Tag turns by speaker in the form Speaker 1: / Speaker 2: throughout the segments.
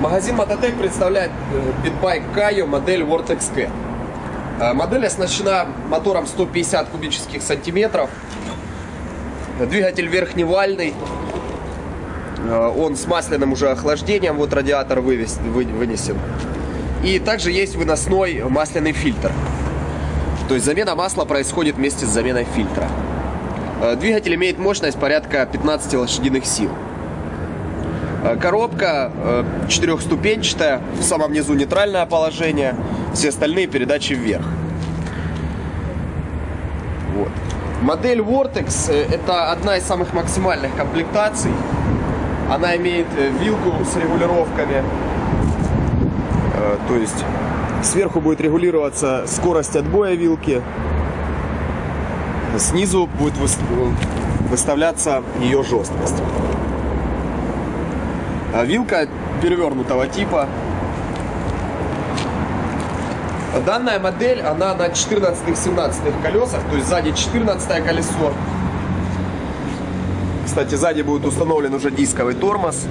Speaker 1: Магазин Мототек представляет э, питбайк Кайо модель Vortex K. Э, Модель оснащена мотором 150 кубических сантиметров. Двигатель верхневальный. Э, Он с масляным уже охлаждением, вот радиатор вывес- вы- вынесен. И также есть выносной масляный фильтр. То есть замена масла происходит вместе с заменой фильтра. Э, Двигатель имеет мощность порядка 15 лошадиных сил. Э, Коробка э, четырехступенчатая, в самом низу нейтральное положение, все остальные передачи вверх. Вот. Модель Vortex э, это одна из самых максимальных комплектаций. Она имеет вилку с регулировками. То есть сверху будет регулироваться скорость отбоя вилки. Снизу будет выс- выставляться ее жесткость. А Вилка перевернутого типа. Данная модель, она на 14-17 колесах, то есть сзади 14 колесо. Кстати, сзади будет установлен уже дисковый тормоз.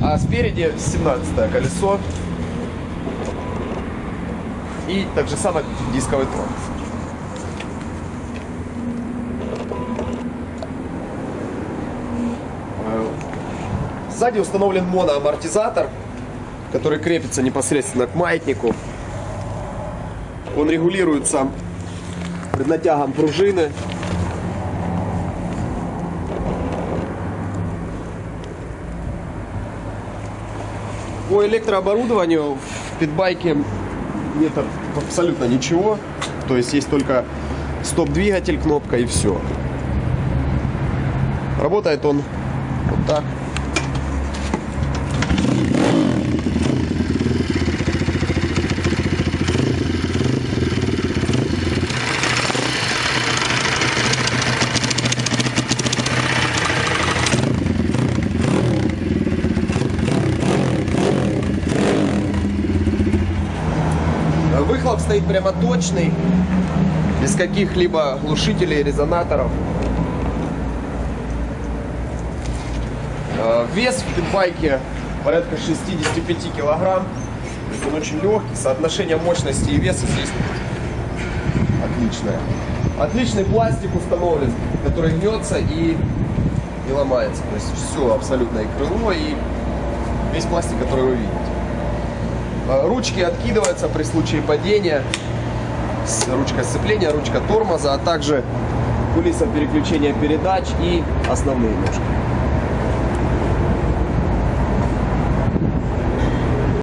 Speaker 1: А спереди 17 колесо. И так же самое дисковый тормоз. Сзади установлен моноамортизатор, который крепится непосредственно к маятнику. Он регулируется преднатягом пружины. По электрооборудованию в питбайке нет абсолютно ничего. То есть есть только стоп-двигатель, кнопка и все. Работает он вот так. Выхлоп стоит прямо точный, без каких-либо глушителей, резонаторов. Э, Вес в питбайке порядка 65 килограмм. Он очень легкий, соотношение мощности и веса здесь отличное. Отличный пластик установлен, который гнется и не ломается. То есть все абсолютно и крыло, и весь пластик, который вы видите. Э, Ручки откидываются при случае падения. Ручка сцепления, ручка тормоза, а также кулиса переключения передач и основные ножки.